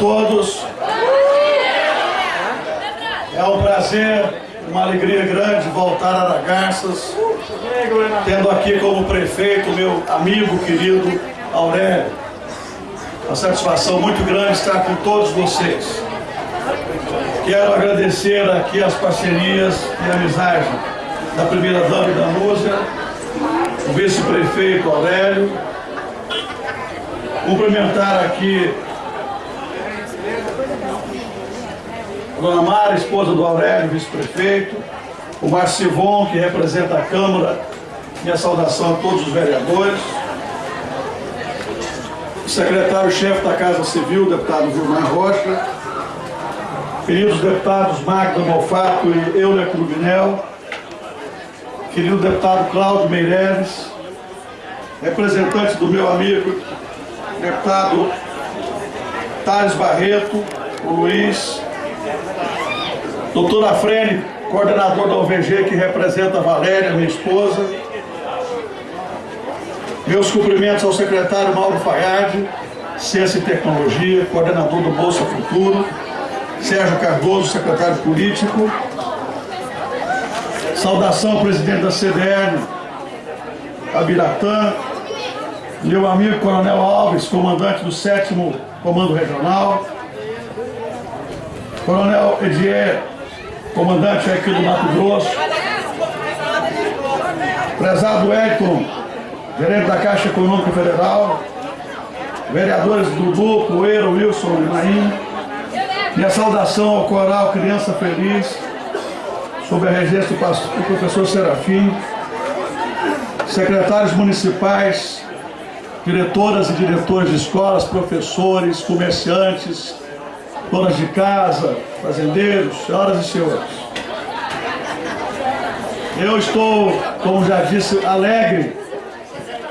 A todos. É um prazer, uma alegria grande voltar a Aragarças, tendo aqui como prefeito meu amigo querido Aurélio. Uma satisfação muito grande estar com todos vocês. Quero agradecer aqui as parcerias e amizade da primeira dama da Núzia, o vice-prefeito Aurélio, cumprimentar aqui Dona Mara, esposa do Aurélio, vice-prefeito, o Marcivon, que representa a Câmara, minha saudação a todos os vereadores, o secretário-chefe da Casa Civil, deputado Vilmar Rocha, queridos deputados Magda Malfato e Euler Cruvinel, querido deputado Cláudio Meireles, representante do meu amigo, deputado Thales Barreto, o Luiz, doutor Afrene, coordenador da OVG, que representa a Valéria, minha esposa, meus cumprimentos ao secretário Mauro Fayad, Ciência e Tecnologia, coordenador do Bolsa Futuro, Sérgio Cardoso, secretário político, saudação ao presidente da CDL, Abiratã, meu amigo Coronel Alves, comandante do 7 Comando Regional, Coronel Edier, comandante aqui do Mato Grosso, prezado Elton, gerente da Caixa Econômica Federal, vereadores Dudu, Poeira, Wilson e Maim, minha saudação ao coral Criança Feliz, sob a regência do professor Serafim, secretários municipais, diretoras e diretores de escolas, professores, comerciantes, donas de casa, fazendeiros, senhoras e senhores. Eu estou, como já disse, alegre,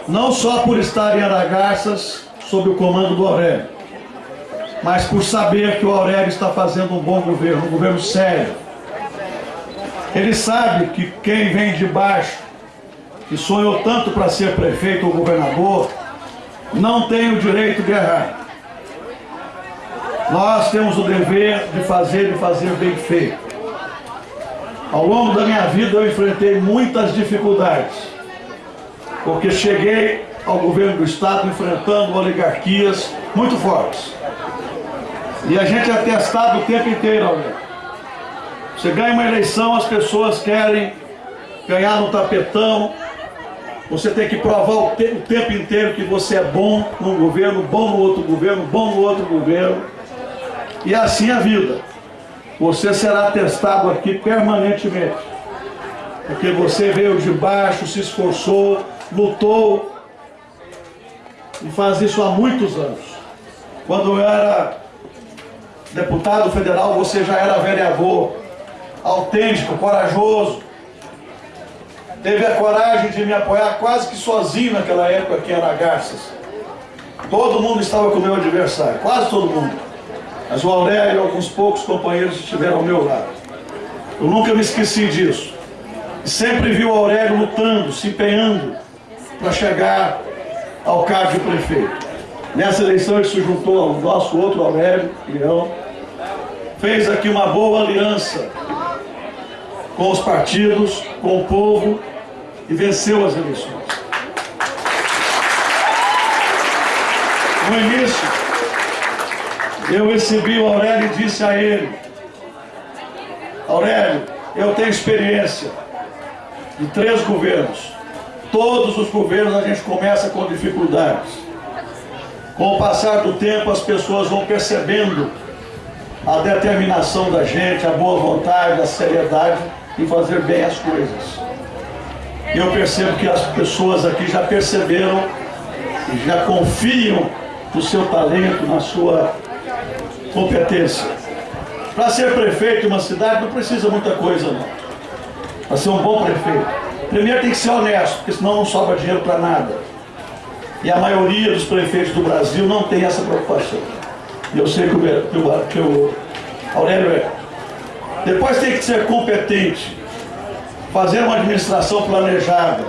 não só por estar em Aragarças, sob o comando do Aurélio, mas por saber que o Aurélio está fazendo um bom governo, um governo sério. Ele sabe que quem vem de baixo, que sonhou tanto para ser prefeito ou governador, não tem o direito de errar. Nós temos o dever de fazer e fazer bem feito. Ao longo da minha vida eu enfrentei muitas dificuldades, porque cheguei ao governo do Estado enfrentando oligarquias muito fortes. E a gente é testado o tempo inteiro, Aurélio. Você ganha uma eleição, as pessoas querem ganhar no tapetão, você tem que provar o, te o tempo inteiro que você é bom num governo, bom no outro governo, bom no outro governo. E assim a vida. Você será testado aqui permanentemente. Porque você veio de baixo, se esforçou, lutou. E faz isso há muitos anos. Quando eu era deputado federal, você já era vereador. Autêntico, corajoso teve a coragem de me apoiar quase que sozinho naquela época aqui em Aragarças. Todo mundo estava com o meu adversário, quase todo mundo. Mas o Aurélio e alguns poucos companheiros estiveram ao meu lado. Eu nunca me esqueci disso. E sempre vi o Aurélio lutando, se empenhando para chegar ao cargo de prefeito. Nessa eleição ele se juntou ao nosso outro Aurélio, Leão, fez aqui uma boa aliança com os partidos, com o povo e venceu as eleições. No início, eu recebi o Aurélio e disse a ele, Aurélio, eu tenho experiência de três governos. Todos os governos a gente começa com dificuldades. Com o passar do tempo, as pessoas vão percebendo a determinação da gente, a boa vontade, a seriedade em fazer bem as coisas. Eu percebo que as pessoas aqui já perceberam já confiam no seu talento, na sua competência. Para ser prefeito de uma cidade não precisa muita coisa não. Para ser um bom prefeito. Primeiro tem que ser honesto, porque senão não sobra dinheiro para nada. E a maioria dos prefeitos do Brasil não tem essa preocupação. Eu sei que o, que o, que o Aurélio é. Depois tem que ser competente, fazer uma administração planejada,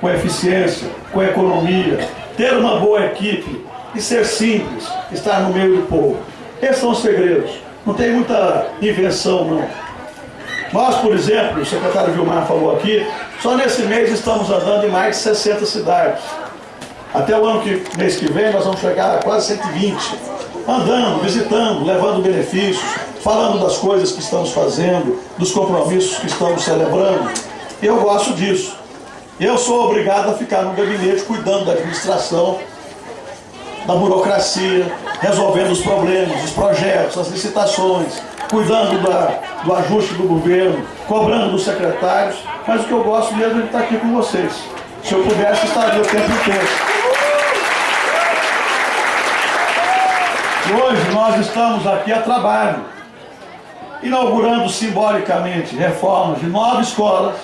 com eficiência, com economia, ter uma boa equipe, e ser simples, estar no meio do povo. Esses são os segredos. Não tem muita invenção, não. Nós, por exemplo, o secretário Vilmar falou aqui, só nesse mês estamos andando em mais de 60 cidades. Até o ano que, mês que vem nós vamos chegar a quase 120. Andando, visitando, levando benefícios, falando das coisas que estamos fazendo, dos compromissos que estamos celebrando. Eu gosto disso. Eu sou obrigado a ficar no gabinete cuidando da administração, da burocracia, resolvendo os problemas, os projetos, as licitações, cuidando da, do ajuste do governo, cobrando dos secretários, mas o que eu gosto mesmo é estar aqui com vocês. Se eu pudesse, estaria o tempo inteiro. Hoje nós estamos aqui a trabalho, inaugurando simbolicamente reformas de nove escolas,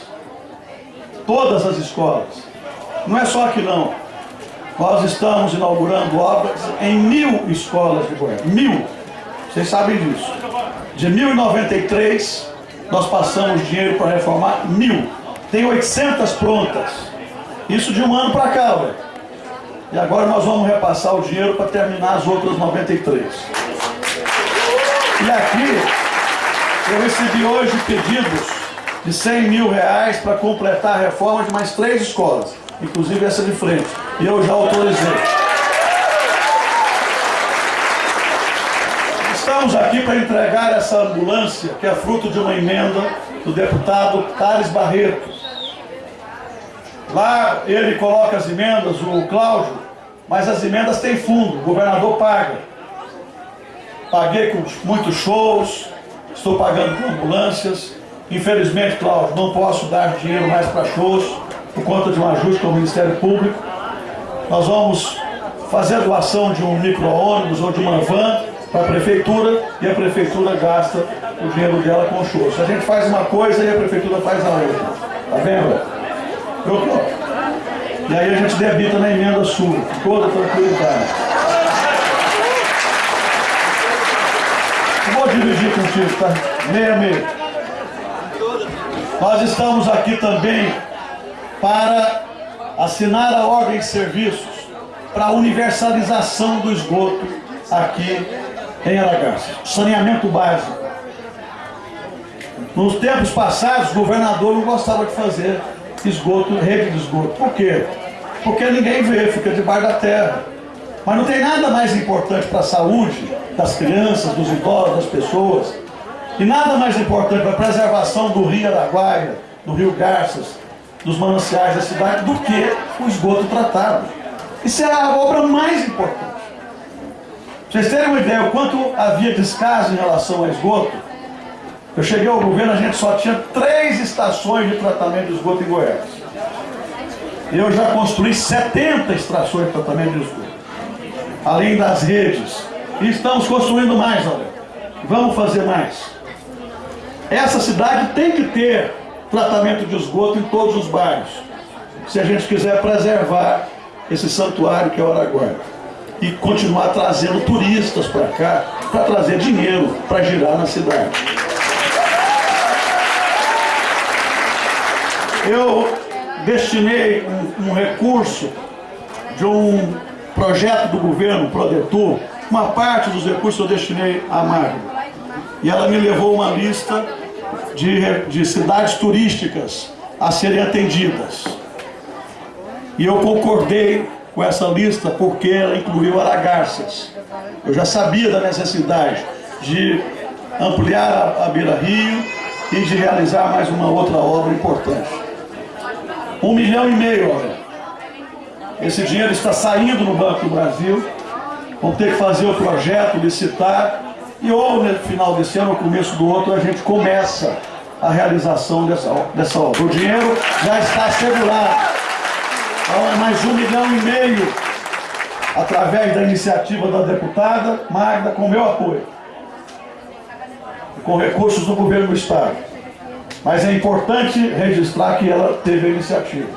todas as escolas. Não é só aqui não. Nós estamos inaugurando obras em mil escolas de Goiás. Mil. Vocês sabem disso. De 1093, nós passamos dinheiro para reformar mil. Tem 800 prontas. Isso de um ano para cá, velho. E agora nós vamos repassar o dinheiro para terminar as outras 93. E aqui, eu recebi hoje pedidos de 100 mil reais para completar a reforma de mais três escolas, inclusive essa de frente. E eu já autorizei. Estamos aqui para entregar essa ambulância, que é fruto de uma emenda do deputado Thales Barreto. Lá ele coloca as emendas, o Cláudio, mas as emendas têm fundo, o governador paga. Paguei com muitos shows, estou pagando com ambulâncias. Infelizmente, Cláudio, não posso dar dinheiro mais para shows por conta de um ajuste com o Ministério Público. Nós vamos fazer a doação de um micro-ônibus ou de uma van para a prefeitura e a prefeitura gasta o dinheiro dela com shows. A gente faz uma coisa e a prefeitura faz a outra. Tá vendo? Eu, e aí a gente debita na emenda sua, toda tranquilidade. Vou dividir contigo, tá? Meia, meia. Nós estamos aqui também para assinar a ordem de serviços para a universalização do esgoto aqui em Aragaça. Saneamento básico. Nos tempos passados, o governador não gostava de fazer esgoto, rede de esgoto. Por quê? Porque ninguém vê, fica debaixo da terra. Mas não tem nada mais importante para a saúde das crianças, dos idosos, das pessoas. E nada mais importante para a preservação do rio Araguaia, do rio Garças, dos mananciais da cidade, do que o esgoto tratado. Isso é a obra mais importante. Pra vocês terem uma ideia, o quanto havia descaso em relação ao esgoto, eu cheguei ao governo, a gente só tinha três estações de tratamento de esgoto em Goiás. Eu já construí 70 estações de tratamento de esgoto. Além das redes. E estamos construindo mais, olha. Vamos fazer mais. Essa cidade tem que ter tratamento de esgoto em todos os bairros. Se a gente quiser preservar esse santuário que é o Araguaia. E continuar trazendo turistas para cá, para trazer dinheiro, para girar na cidade. Eu destinei um, um recurso de um projeto do governo, Prodetur, uma parte dos recursos eu destinei à Magno. E ela me levou uma lista de, de cidades turísticas a serem atendidas. E eu concordei com essa lista porque ela incluiu Aragarças. Eu já sabia da necessidade de ampliar a, Beira Rio e de realizar mais uma outra obra importante. Um milhão e meio, olha. Esse dinheiro está saindo no Banco do Brasil. Vamos ter que fazer o projeto, licitar. E ou no final desse ano, ou começo do outro, a gente começa a realização dessa, dessa obra. O dinheiro já está assegurado. Então é mais um milhão e meio através da iniciativa da deputada Magda, com meu apoio. Com recursos do governo do Estado. Mas é importante registrar que ela teve a iniciativa.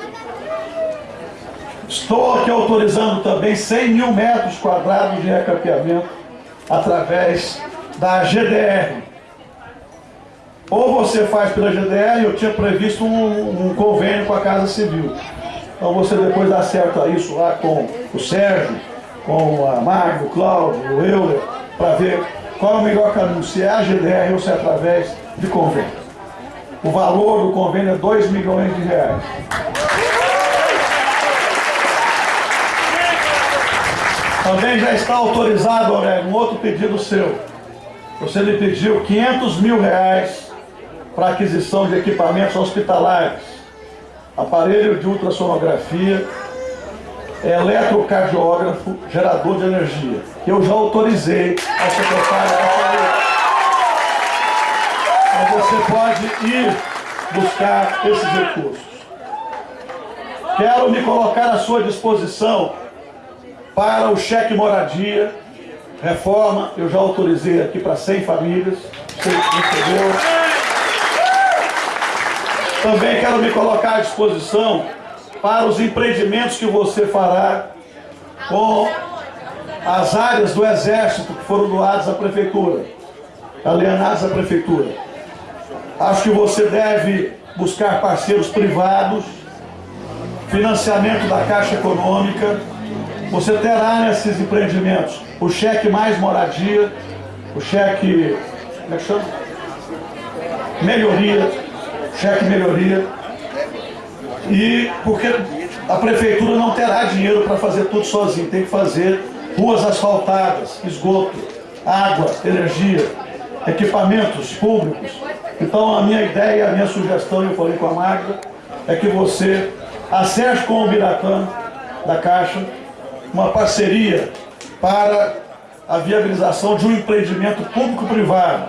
Estou aqui autorizando também 100 mil metros quadrados de recapeamento através da GDR, ou você faz pela GDR, eu tinha previsto um, um convênio com a Casa Civil. Então você depois acerta isso lá com o Sérgio com a Magno, o Cláudio, o Euler, para ver qual é o melhor caminho, se é a GDR ou se é através de convênio. O valor do convênio é 2 milhões de reais. Também já está autorizado, Aurélio, um outro pedido seu. Você me pediu 500 mil reais para aquisição de equipamentos hospitalares, aparelho de ultrassonografia, eletrocardiógrafo, gerador de energia. Eu já autorizei ao secretário da Saúde. Então você pode ir buscar esses recursos. Quero me colocar à sua disposição para o cheque moradia, reforma, eu já autorizei aqui para 100 famílias, recebeu. Também quero me colocar à disposição para os empreendimentos que você fará com as áreas do Exército que foram doadas à Prefeitura, alienadas à Prefeitura. Acho que você deve buscar parceiros privados, financiamento da Caixa Econômica, você terá nesses empreendimentos o cheque mais moradia, o cheque, como é que chama? Melhoria, cheque melhoria. E porque a prefeitura não terá dinheiro para fazer tudo sozinho, tem que fazer ruas asfaltadas, esgoto, água, energia, equipamentos públicos. Então a minha ideia, a minha sugestão, eu falei com a Magda, é que você acerte com o Biratã da Caixa uma parceria para a viabilização de um empreendimento público-privado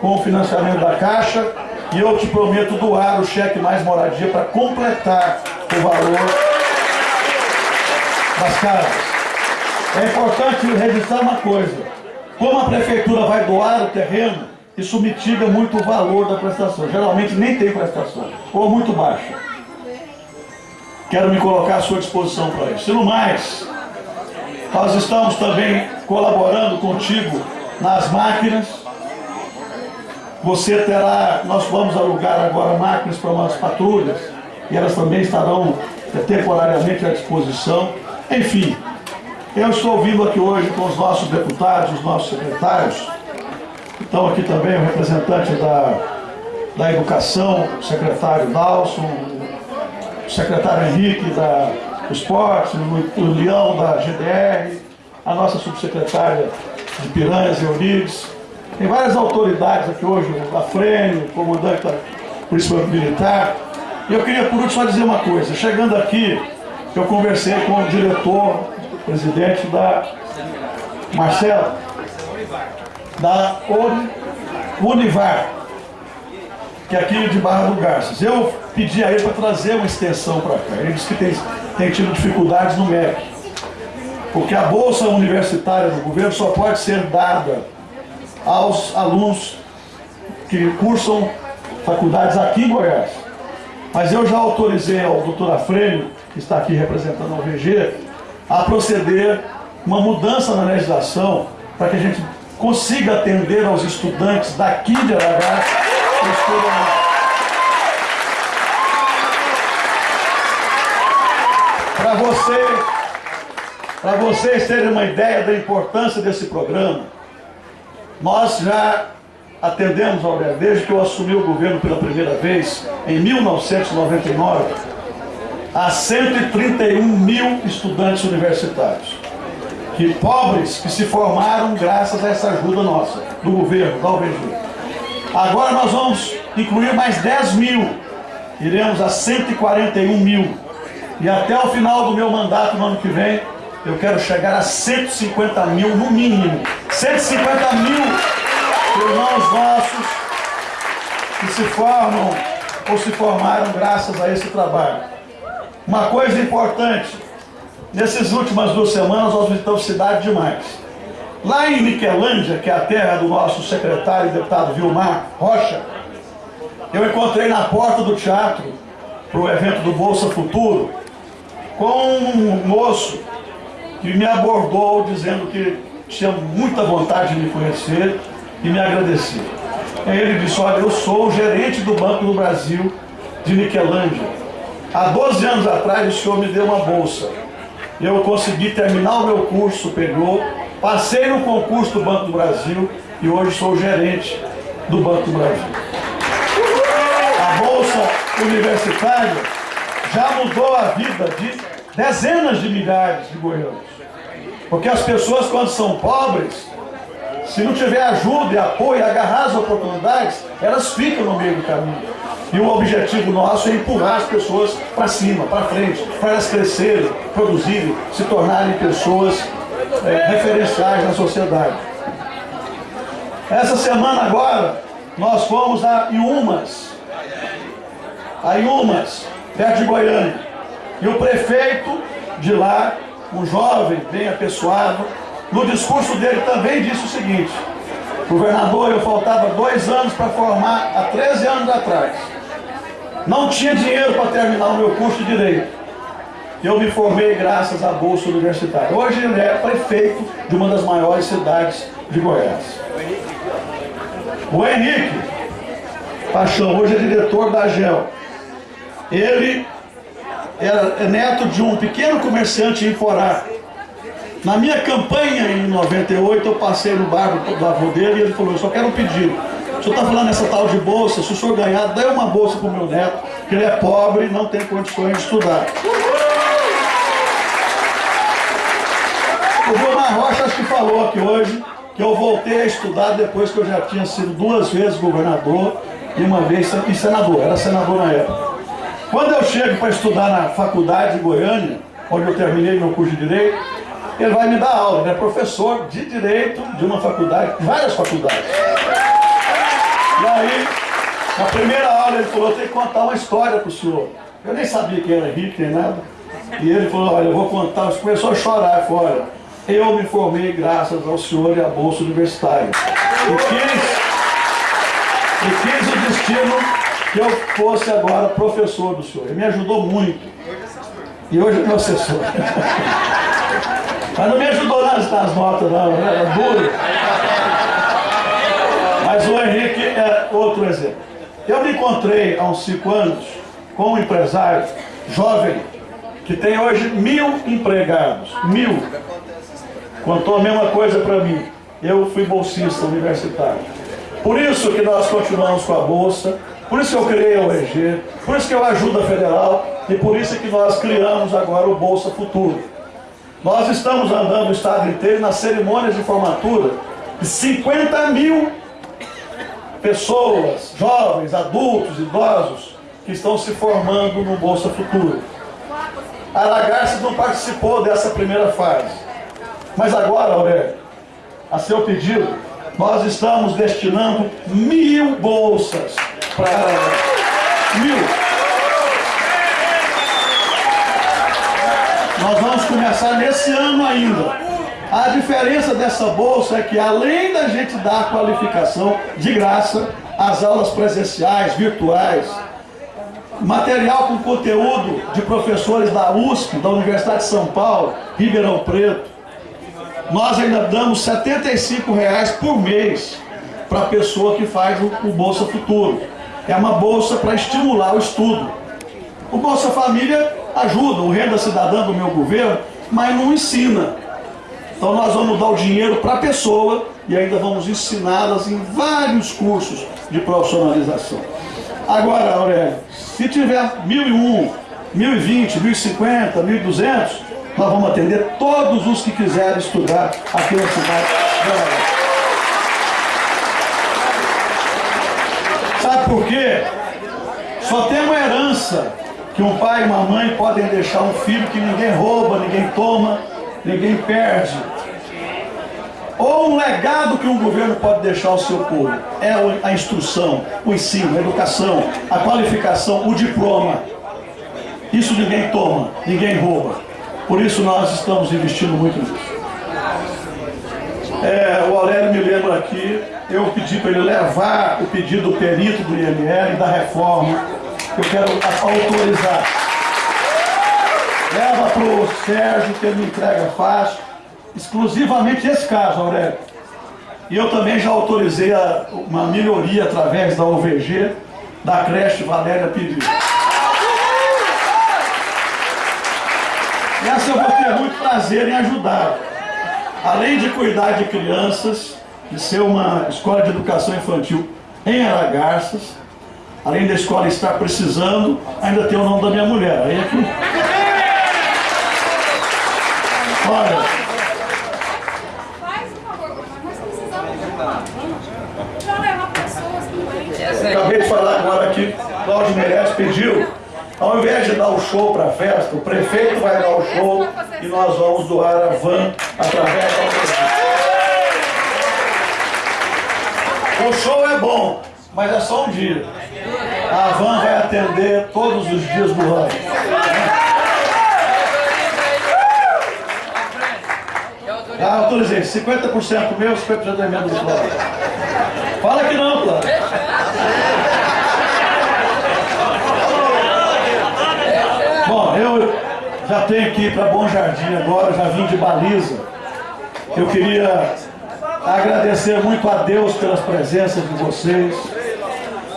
com o financiamento da Caixa e eu te prometo doar o cheque mais moradia para completar o valor das casas. É importante registrar uma coisa, como a prefeitura vai doar o terreno, isso mitiga muito o valor da prestação. Geralmente nem tem prestação, ou muito baixa. Quero me colocar à sua disposição para isso. E no mais, nós estamos também colaborando contigo nas máquinas. Você terá, nós vamos alugar agora máquinas para umas patrulhas e elas também estarão temporariamente à disposição. Enfim, eu estou vindo aqui hoje com os nossos deputados, os nossos secretários. Estão aqui também o representante da, da Educação, o secretário Dalson, o secretário Henrique da Esporte, o, o Leão da GDR, a nossa subsecretária de Piranhas, Eurides. Tem várias autoridades aqui hoje, o Afrênio, o comandante da Polícia Militar. E eu queria por último só dizer uma coisa. Chegando aqui, eu conversei com o diretor, o presidente da Marcelo, da Univar, que é aqui de Barra do Garças. Eu pedi a ele para trazer uma extensão para cá. Ele disse que tem, tem tido dificuldades no MEC. Porque a bolsa universitária do governo só pode ser dada aos alunos que cursam faculdades aqui em Goiás. Mas eu já autorizei ao doutor Afrênio, que está aqui representando a VG, a proceder uma mudança na legislação para que a gente consiga atender aos estudantes daqui de Aragás que estudam Para você, para vocês terem uma ideia da importância desse programa, nós já atendemos, Aurélio, desde que eu assumi o governo pela primeira vez, em 1999, a 131 mil estudantes universitários. Que pobres que se formaram graças a essa ajuda nossa, do governo, da UBG. Agora nós vamos incluir mais 10 mil, iremos a 141 mil e até o final do meu mandato no ano que vem, eu quero chegar a 150 mil no mínimo. 150 mil irmãos nossos que se formam ou se formaram graças a esse trabalho. Uma coisa importante, nessas últimas duas semanas nós visitamos cidade demais. Lá em Miquelândia, que é a terra do nosso secretário e deputado Vilmar Rocha, eu encontrei na porta do teatro, para o evento do Bolsa Futuro, com um moço que me abordou dizendo que tinha muita vontade de me conhecer e me agradecer. Ele disse, olha, eu sou o gerente do Banco do Brasil de Niquelândia. Há 12 anos atrás o senhor me deu uma bolsa eu consegui terminar o meu curso superior, passei no concurso do Banco do Brasil e hoje sou gerente do Banco do Brasil. A Bolsa Universitária já mudou a vida de dezenas de milhares de goianos. Porque as pessoas, quando são pobres, se não tiver ajuda e apoio, agarrar as oportunidades, elas ficam no meio do caminho. E o objetivo nosso é empurrar as pessoas para cima, para frente, para elas crescerem, produzirem, se tornarem pessoas é, referenciais na sociedade. Essa semana agora, nós fomos a Iumas, a Iumas, perto de Goiânia. E o prefeito de lá, um jovem, bem apessoado, no discurso dele também disse o seguinte, governador, eu faltava dois anos para formar há 13 anos atrás. Não tinha dinheiro para terminar o meu curso de Direito. Eu me formei graças à Bolsa Universitária. Hoje ele é prefeito de uma das maiores cidades de Goiás. O Henrique Paixão, hoje é diretor da GEL. Ele era é neto de um pequeno comerciante em Forá. Na minha campanha em 98, eu passei no bar do avô dele e ele falou, eu só quero um pedido. O senhor está falando nessa tal de bolsa, se o senhor ganhar, dê uma bolsa para o meu neto, que ele é pobre e não tem condições de estudar. O Gilmar Rocha acho que falou aqui hoje que eu voltei a estudar depois que eu já tinha sido duas vezes governador e uma vez e senador, era senador na época. Quando eu chego para estudar na faculdade de Goiânia, onde eu terminei meu curso de Direito, ele vai me dar aula, ele é professor de Direito de uma faculdade, várias faculdades. E aí, na primeira aula ele falou, eu tenho que contar uma história para o senhor. Eu nem sabia quem era nem nada. E ele falou, olha, eu vou contar, ele começou a chorar, falou, olha, eu me formei graças ao senhor e à Bolsa Universitária. E quis, e quis o destino que eu fosse agora professor do senhor. Ele me ajudou muito. E hoje é meu assessor. Mas não me ajudou nas, nas notas, não. Né? Era duro. Mas o Henrique é outro exemplo. Eu me encontrei há uns cinco anos com um empresário jovem que tem hoje mil empregados. Mil. Contou a mesma coisa para mim. Eu fui bolsista universitário. Por isso que nós continuamos com a Bolsa, por isso que eu criei a OEG, por isso que eu ajudo a Federal e por isso que nós criamos agora o Bolsa Futuro. Nós estamos andando o estado inteiro nas cerimônias de formatura de 50 mil pessoas, jovens, adultos, idosos, que estão se formando no Bolsa Futuro. A Lagarce não participou dessa primeira fase. Mas agora, Aurélio, a seu pedido, nós estamos destinando mil bolsas para mil. Nós vamos começar nesse ano ainda. A diferença dessa bolsa é que além da gente dar a qualificação de graça, as aulas presenciais, virtuais, material com conteúdo de professores da USP, da Universidade de São Paulo, Ribeirão Preto, nós ainda damos R$ reais por mês para a pessoa que faz o Bolsa Futuro. É uma bolsa para estimular o estudo. O Bolsa Família ajuda, o Renda Cidadã do meu governo, mas não ensina. Então nós vamos dar o dinheiro para a pessoa e ainda vamos ensiná-las em vários cursos de profissionalização. Agora, Aurélio, se tiver 1.001, 1.020, 1.050, 1.200, nós vamos atender todos os que quiserem estudar aqui na cidade por quê? Só tem uma herança que um pai e uma mãe podem deixar um filho que ninguém rouba, ninguém toma, ninguém perde. Ou um legado que um governo pode deixar ao seu povo. É a instrução, o ensino, a educação, a qualificação, o diploma. Isso ninguém toma, ninguém rouba. Por isso nós estamos investindo muito nisso. É, o Aurélio me lembra aqui, eu pedi para ele levar o pedido do perito do IML da reforma, que eu quero autorizar. Leva para o Sérgio, que ele entrega fácil, exclusivamente esse caso, Aurélio. E eu também já autorizei a, uma melhoria através da OVG, da creche Valéria. E Essa eu vou ter muito prazer em ajudar. Além de cuidar de crianças, de ser uma escola de educação infantil em Aragarças, além da escola estar precisando, ainda tem o nome da minha mulher. Aí é que... Olha, Faz um favor, nós precisamos de uma van para levar pessoas doentes. acabei de falar agora aqui, Cláudio Meirelles pediu, ao invés de dar o show para a festa, o prefeito vai dar o show e nós vamos doar a van através da prefeitura. O show é bom, mas é só um dia. A van vai atender todos os dias do ano. Ah, autorizei. 50% meu, 50% da emenda do Cláudio. Fala que não, Cláudio. Bom, eu já tenho que ir para Bom Jardim agora, já vim de baliza. Eu queria agradecer muito a Deus pelas presenças de vocês,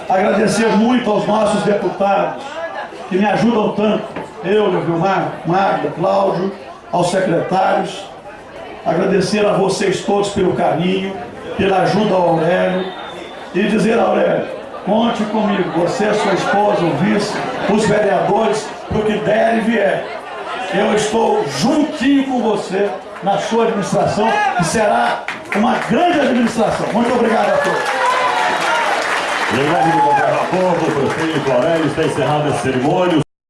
agradecer muito aos nossos deputados que me ajudam tanto, eu, Vilmar, Magda, Cláudio, aos secretários, agradecer a vocês todos pelo carinho, pela ajuda ao Aurélio e dizer, Aurélio, conte comigo, você, sua esposa, o vice, os vereadores, para o que der e vier. Eu estou juntinho com você na sua administração, que será uma grande administração. Muito obrigado a todos. Em nome do governo Povo, o prefeito Aurélio está encerrando essa cerimônia.